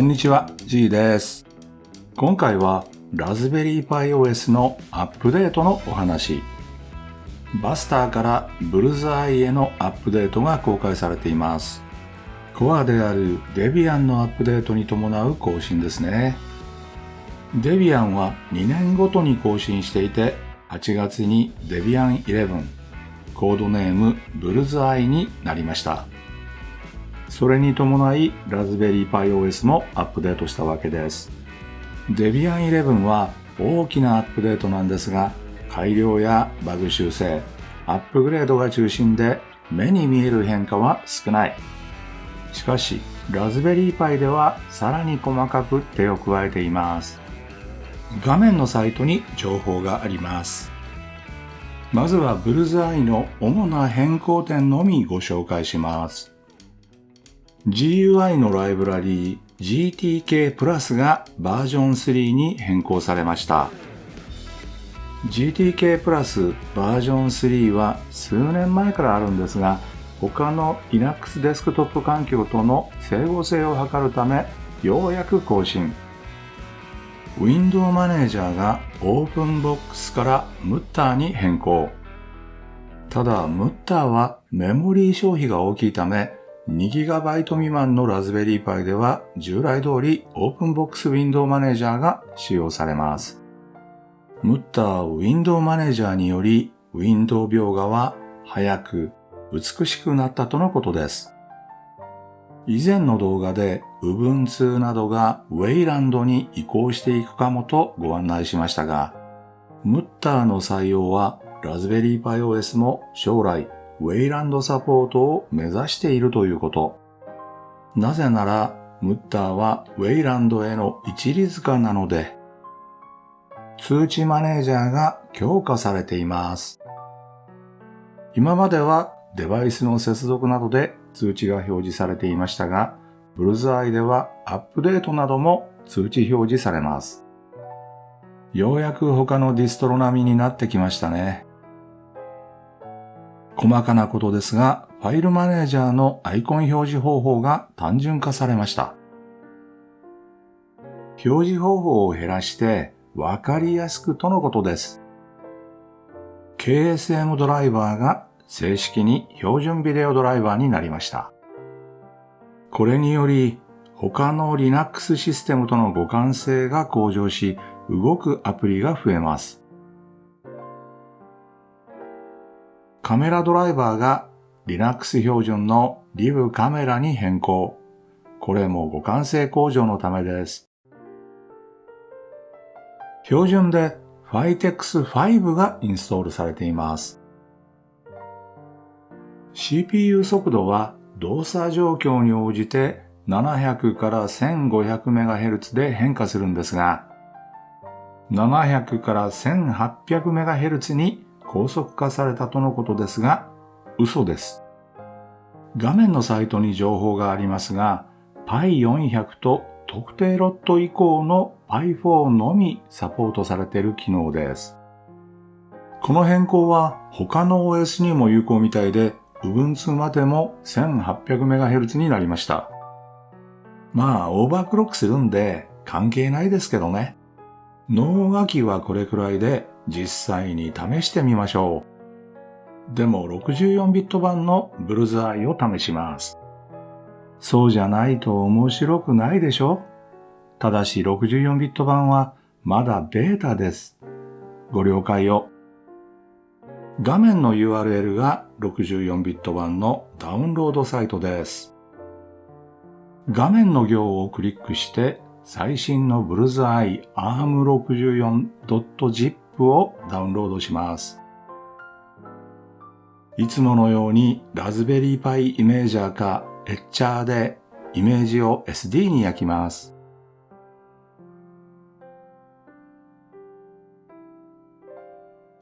こんにちは、G です。今回はラズベリーパイ OS のアップデートのお話。バスターからブルズアイへのアップデートが公開されています。コアであるデビアンのアップデートに伴う更新ですね。デビアンは2年ごとに更新していて、8月にデビアン11、コードネームブルズアイになりました。それに伴いラズベリーパイ OS もアップデートしたわけです。デビアン11は大きなアップデートなんですが、改良やバグ修正、アップグレードが中心で目に見える変化は少ない。しかし、ラズベリーパイではさらに細かく手を加えています。画面のサイトに情報があります。まずはブルーズアイの主な変更点のみご紹介します。GUI のライブラリー GTK プラスがバージョン3に変更されました。GTK プラスバージョン3は数年前からあるんですが、他の Linux デスクトップ環境との整合性を図るため、ようやく更新。Window マネージャーが OpenBox からムッターに変更。ただ、ムッターはメモリー消費が大きいため、2GB 未満のラズベリーパイでは従来通り OpenBox Window マネージャーが使用されます。ムッター Window マネージャーにより Window 描画は早く美しくなったとのことです。以前の動画で Ubuntu などが Wayland に移行していくかもとご案内しましたが、ムッターの採用はラズベリーパイ OS も将来ウェイランドサポートを目指しているということ。なぜなら、ムッターはウェイランドへの一律化なので、通知マネージャーが強化されています。今まではデバイスの接続などで通知が表示されていましたが、ブルズアイではアップデートなども通知表示されます。ようやく他のディストロ並みになってきましたね。細かなことですが、ファイルマネージャーのアイコン表示方法が単純化されました。表示方法を減らして分かりやすくとのことです。KSM ドライバーが正式に標準ビデオドライバーになりました。これにより他の Linux システムとの互換性が向上し、動くアプリが増えます。カメラドライバーが Linux 標準の Liv カメラに変更。これも互換性向上のためです。標準で Fitex5 がインストールされています。CPU 速度は動作状況に応じて700から 1500MHz で変化するんですが、700から 1800MHz に高速化されたとのことですが、嘘です。画面のサイトに情報がありますが、Pi400 と特定ロット以降の Pi4 のみサポートされている機能です。この変更は他の OS にも有効みたいで、Ubuntu までも 1800MHz になりました。まあ、オーバークロックするんで関係ないですけどね。脳書きはこれくらいで実際に試してみましょう。でも64ビット版のブルズアイを試します。そうじゃないと面白くないでしょ？ただし64ビット版はまだベータです。ご了解を。画面の URL が64ビット版のダウンロードサイトです。画面の行をクリックして最新のブルズアイ ARM64.zip をダウンロードします。いつものようにラズベリーパイイメージャーかエッチャーでイメージを SD に焼きます。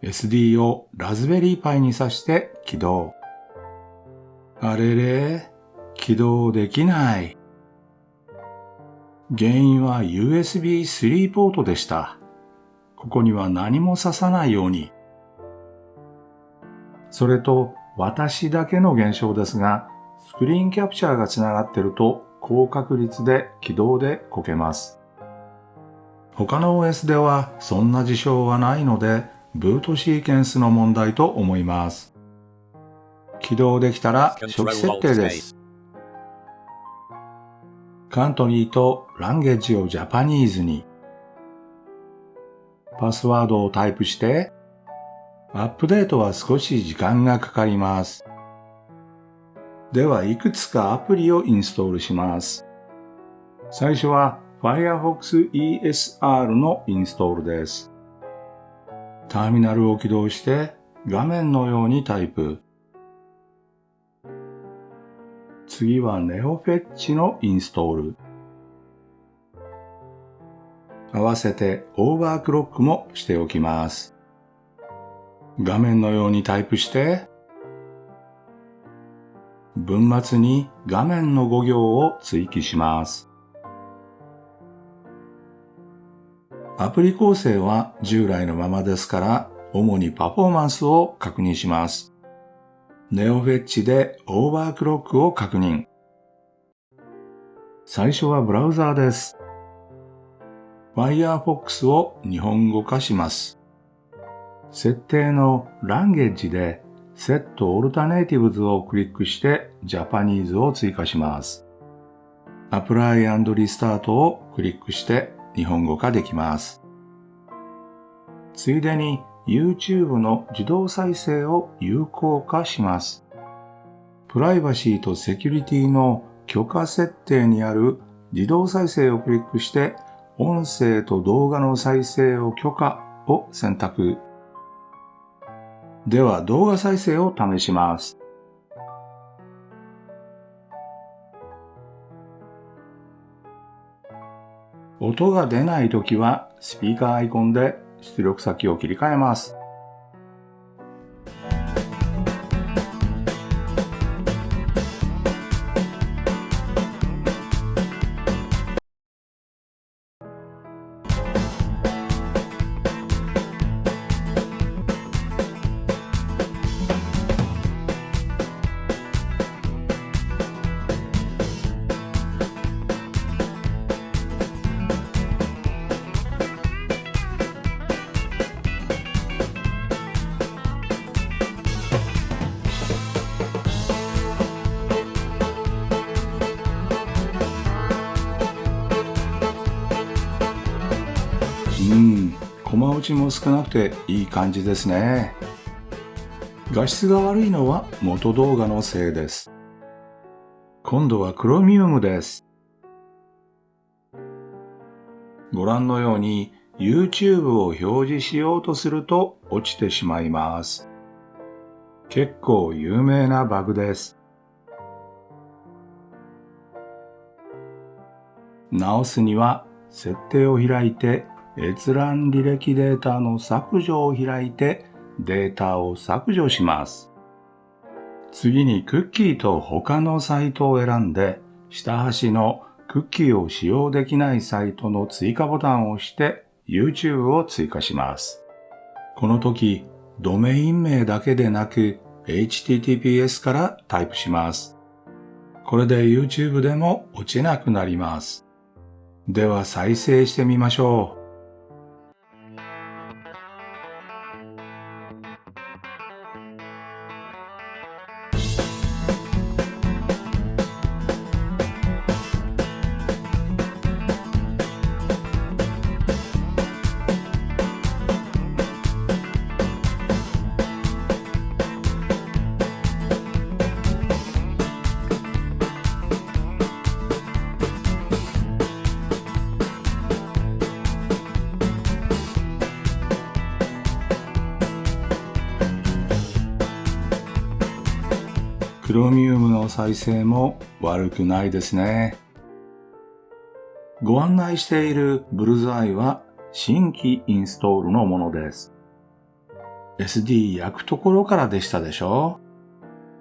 SD をラズベリーパイに挿して起動。あれれ起動できない。原因は USB 3ポートでした。ここには何も挿さないように。それと私だけの現象ですが、スクリーンキャプチャーがつながってると高確率で起動でこけます。他の OS ではそんな事象はないので、ブートシーケンスの問題と思います。起動できたら初期設定です。カントリーとランゲージをジャパニーズに。パスワードをタイプして、アップデートは少し時間がかかります。では、いくつかアプリをインストールします。最初は Firefox ESR のインストールです。ターミナルを起動して画面のようにタイプ。次は NeoFetch のインストール。合わせてオーバークロックもしておきます。画面のようにタイプして、文末に画面の5行を追記します。アプリ構成は従来のままですから、主にパフォーマンスを確認します。ネオフェッチでオーバークロックを確認。最初はブラウザーです。Firefox を日本語化します。設定のランゲージで Set Alternatives をクリックして Japanese を追加します。Apply and Restart をクリックして日本語化できます。ついでに YouTube の自動再生を有効化します。プライバシーとセキュリティの許可設定にある自動再生をクリックして音声と動画の再生を許可を選択。では動画再生を試します。音が出ないときはスピーカーアイコンで出力先を切り替えます。ちも少なくていい感じですね。画質が悪いのは元動画のせいです。今度はクロミウムです。ご覧のように YouTube を表示しようとすると落ちてしまいます。結構有名なバグです。直すには設定を開いて閲覧履歴データの削除を開いてデータを削除します。次にクッキーと他のサイトを選んで下端のクッキーを使用できないサイトの追加ボタンを押して YouTube を追加します。この時、ドメイン名だけでなく HTTPS からタイプします。これで YouTube でも落ちなくなります。では再生してみましょう。ロミウムの再生も悪くないですね。ご案内しているブルズアイは新規インストールのものです。SD 焼くところからでしたでしょ？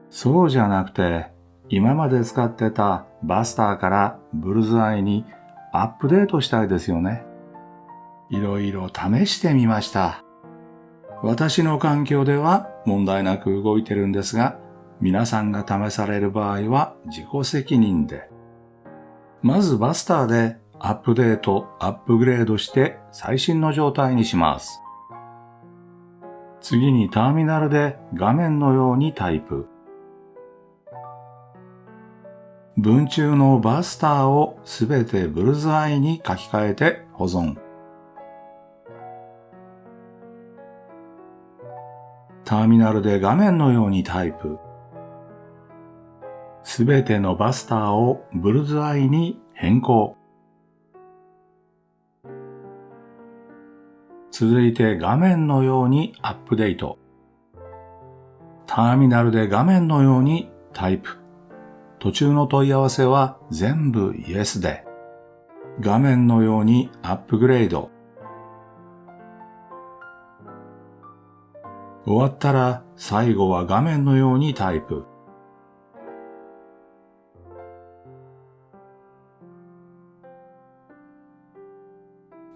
そうじゃなくて、今まで使ってたバスターからブルズアイにアップデートしたいですよね。いろいろ試してみました。私の環境では問題なく動いてるんですが、皆さんが試される場合は自己責任で。まずバスターでアップデート、アップグレードして最新の状態にします。次にターミナルで画面のようにタイプ。文中のバスターをすべてブルズアイに書き換えて保存。ターミナルで画面のようにタイプ。すべてのバスターをブルズアイに変更。続いて画面のようにアップデート。ターミナルで画面のようにタイプ。途中の問い合わせは全部 Yes で、画面のようにアップグレード。終わったら最後は画面のようにタイプ。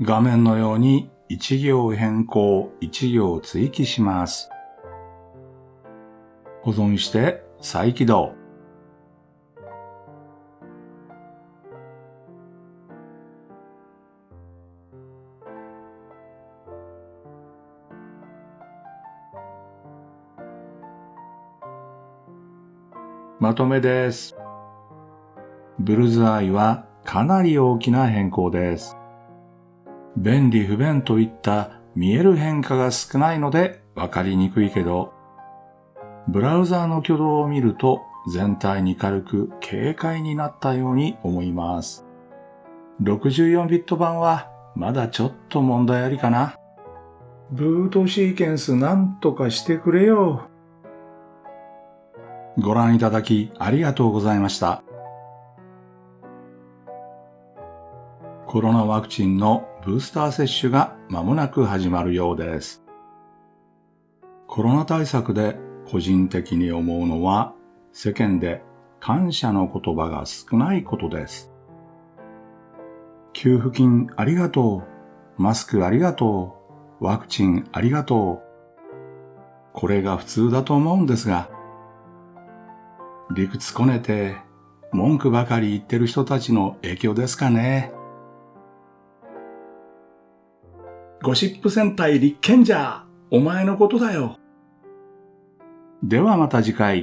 画面のように一行変更、一行追記します。保存して再起動。まとめです。ブルーズアイはかなり大きな変更です。便利不便といった見える変化が少ないのでわかりにくいけど、ブラウザーの挙動を見ると全体に軽く軽快になったように思います。64ビット版はまだちょっと問題ありかな。ブートシーケンスなんとかしてくれよ。ご覧いただきありがとうございました。コロナワクチンのブースター接種が間もなく始まるようです。コロナ対策で個人的に思うのは世間で感謝の言葉が少ないことです。給付金ありがとう。マスクありがとう。ワクチンありがとう。これが普通だと思うんですが、理屈こねて文句ばかり言ってる人たちの影響ですかね。ゴシップ戦隊立憲じゃお前のことだよ。ではまた次回。